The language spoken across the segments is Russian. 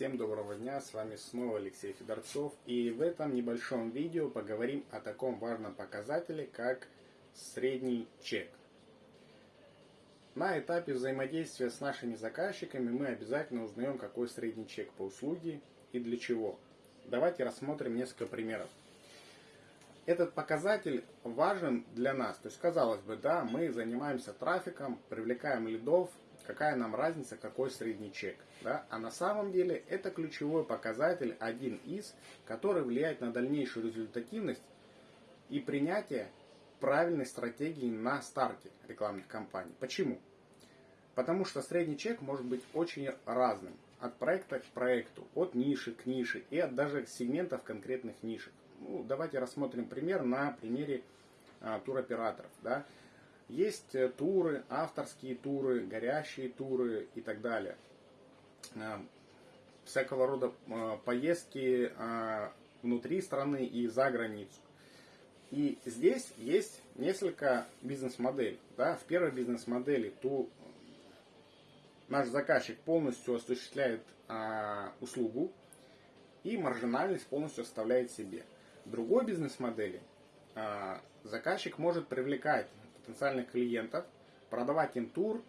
Всем доброго дня, с вами снова Алексей Федорцов и в этом небольшом видео поговорим о таком важном показателе, как средний чек. На этапе взаимодействия с нашими заказчиками мы обязательно узнаем, какой средний чек по услуге и для чего. Давайте рассмотрим несколько примеров. Этот показатель важен для нас. То есть, казалось бы, да, мы занимаемся трафиком, привлекаем лидов, какая нам разница, какой средний чек. Да? А на самом деле это ключевой показатель, один из, который влияет на дальнейшую результативность и принятие правильной стратегии на старте рекламных кампаний. Почему? Потому что средний чек может быть очень разным. От проекта к проекту, от ниши к нише и от даже сегментов конкретных нишек. Ну, давайте рассмотрим пример на примере а, туроператоров. Да? Есть э, туры, авторские туры, горящие туры и так далее. Э, всякого рода э, поездки внутри страны и за границу. И здесь есть несколько бизнес-моделей. Да? В первой бизнес-модели ту, наш заказчик полностью осуществляет а, услугу и маржинальность полностью оставляет себе. В другой бизнес-модели а, заказчик может привлекать потенциальных клиентов, продавать им тур,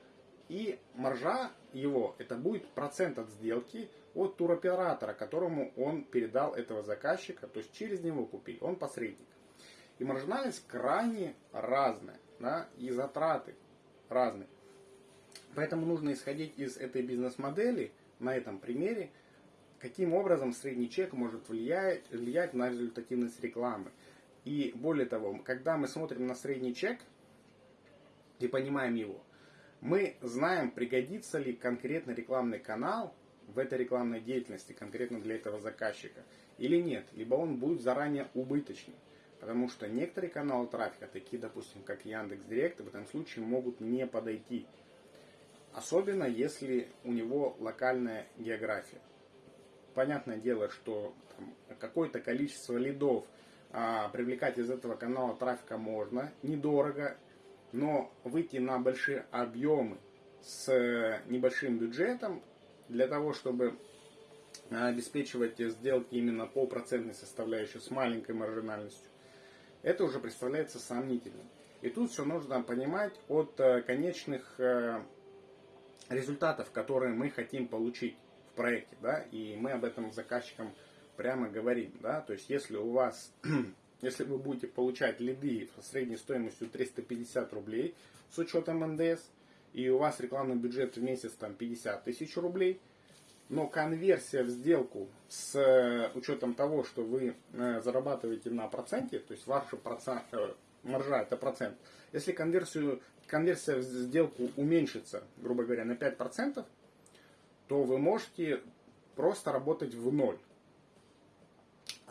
и маржа его, это будет процент от сделки от туроператора, которому он передал этого заказчика, то есть через него купили, он посредник. И маржинальность крайне разная, да, и затраты разные. Поэтому нужно исходить из этой бизнес-модели, на этом примере, каким образом средний чек может влиять, влиять на результативность рекламы. И более того, когда мы смотрим на средний чек, и понимаем его, мы знаем, пригодится ли конкретно рекламный канал в этой рекламной деятельности, конкретно для этого заказчика, или нет, либо он будет заранее убыточный. Потому что некоторые каналы трафика, такие, допустим, как Яндекс Директ, в этом случае могут не подойти. Особенно, если у него локальная география. Понятное дело, что какое-то количество лидов а, привлекать из этого канала трафика можно, недорого, но выйти на большие объемы с небольшим бюджетом для того, чтобы обеспечивать сделки именно по процентной составляющей с маленькой маржинальностью, это уже представляется сомнительным. И тут все нужно понимать от э, конечных э, результатов, которые мы хотим получить в проекте. Да? И мы об этом заказчикам прямо говорим. Да? То есть если у вас если вы будете получать лиды со средней стоимостью 350 рублей с учетом НДС, и у вас рекламный бюджет в месяц там 50 тысяч рублей, но конверсия в сделку с э, учетом того, что вы э, зарабатываете на проценте, то есть ваша процент, э, маржа это процент, если конверсию, конверсия в сделку уменьшится, грубо говоря, на 5%, то вы можете просто работать в ноль.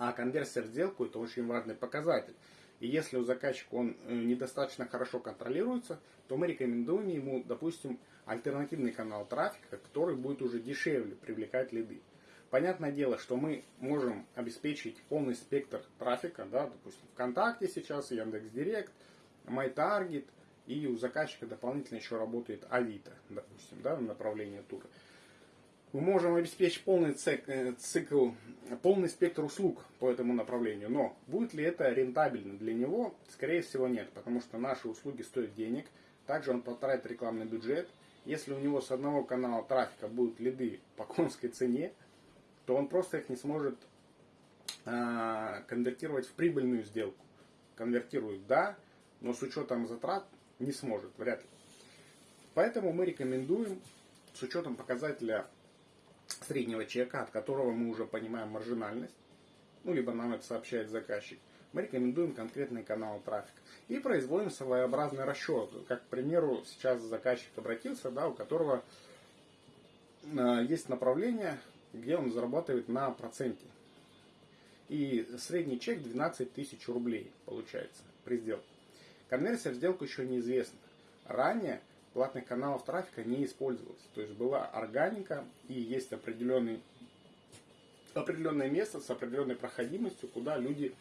А конверсия в сделку это очень важный показатель. И если у заказчика он э, недостаточно хорошо контролируется, то мы рекомендуем ему, допустим, альтернативный канал трафика, который будет уже дешевле привлекать лиды. Понятное дело, что мы можем обеспечить полный спектр трафика, да, допустим, ВКонтакте сейчас, Яндекс.Директ, MyTarget, и у заказчика дополнительно еще работает Авито, допустим, да, в направлении тура мы можем обеспечить полный э, цикл, полный спектр услуг по этому направлению. Но будет ли это рентабельно для него? Скорее всего нет, потому что наши услуги стоят денег. Также он потратит рекламный бюджет. Если у него с одного канала трафика будут лиды по конской цене, то он просто их не сможет э, конвертировать в прибыльную сделку. Конвертирует, да, но с учетом затрат не сможет, вряд ли. Поэтому мы рекомендуем с учетом показателя среднего чека, от которого мы уже понимаем маржинальность, ну, либо нам это сообщает заказчик, мы рекомендуем конкретный канал трафика. И производим своеобразный расчет. Как, к примеру, сейчас заказчик обратился, да, у которого э, есть направление, где он зарабатывает на проценте. И средний чек 12 тысяч рублей получается при сделке. Конверсия в сделку еще неизвестна. Ранее платных каналов трафика не использовалось. То есть была органика и есть определенный, определенное место с определенной проходимостью, куда люди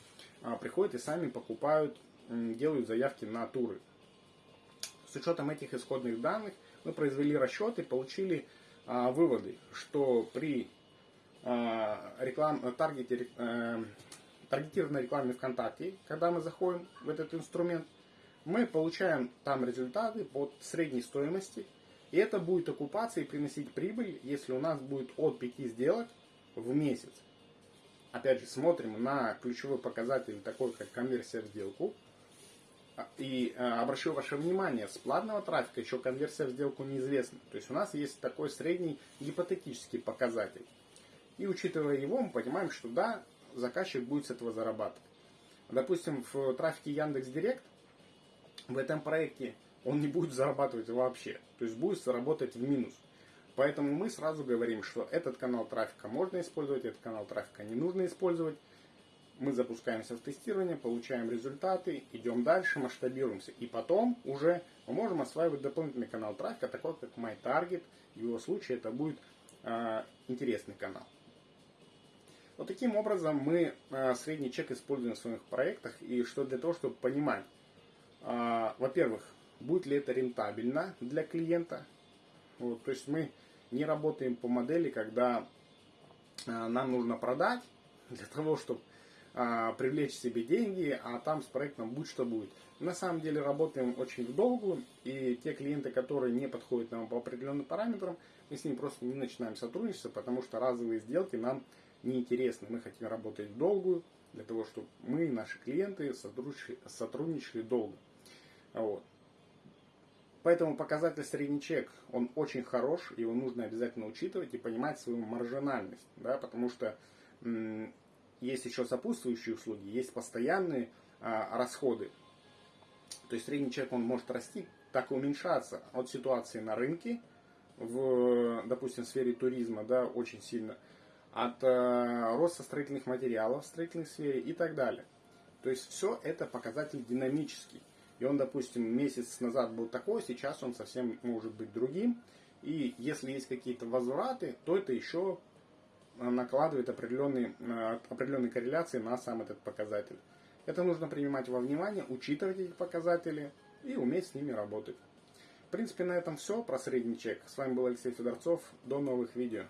а, приходят и сами покупают, делают заявки на туры. С учетом этих исходных данных мы произвели расчеты, получили а, выводы, что при э, реклам, таргете, э, таргетированной рекламе ВКонтакте, когда мы заходим в этот инструмент, мы получаем там результаты под средней стоимости, и это будет окупаться и приносить прибыль, если у нас будет от 5 сделок в месяц. Опять же, смотрим на ключевой показатель, такой как конверсия в сделку. И э, обращу ваше внимание, с платного трафика еще конверсия в сделку неизвестна. То есть у нас есть такой средний гипотетический показатель. И учитывая его, мы понимаем, что да, заказчик будет с этого зарабатывать. Допустим, в трафике Яндекс Директ в этом проекте он не будет зарабатывать вообще. То есть будет заработать в минус. Поэтому мы сразу говорим, что этот канал трафика можно использовать, этот канал трафика не нужно использовать. Мы запускаемся в тестирование, получаем результаты, идем дальше, масштабируемся. И потом уже мы можем осваивать дополнительный канал трафика, такой как MyTarget. В его случае это будет э, интересный канал. Вот таким образом мы э, средний чек используем в своих проектах. И что для того, чтобы понимать, во-первых, будет ли это рентабельно для клиента. Вот, то есть мы не работаем по модели, когда э, нам нужно продать для того, чтобы привлечь себе деньги, а там с проектом будь что будет. На самом деле работаем очень в долгую, и те клиенты, которые не подходят нам по определенным параметрам, мы с ними просто не начинаем сотрудничаться, потому что разовые сделки нам неинтересны. Мы хотим работать в долгую, для того, чтобы наши клиенты сотрудничали, сотрудничали долго. Вот. Поэтому показатель средний чек, он очень хорош, его нужно обязательно учитывать и понимать свою маржинальность, да, потому что есть еще сопутствующие услуги, есть постоянные а, расходы. То есть средний чек, он может расти, так и уменьшаться от ситуации на рынке, в, допустим, в сфере туризма, да, очень сильно – от э, роста строительных материалов в строительной сфере и так далее. То есть все это показатель динамический. И он, допустим, месяц назад был такой, сейчас он совсем может быть другим. И если есть какие-то возвраты, то это еще накладывает определенные, э, определенные корреляции на сам этот показатель. Это нужно принимать во внимание, учитывать эти показатели и уметь с ними работать. В принципе, на этом все про средний чек. С вами был Алексей Федорцов. До новых видео.